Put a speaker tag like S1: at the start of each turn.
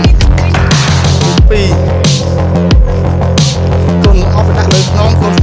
S1: ងទី2គុំអបដាក់លើខ្នងគុំ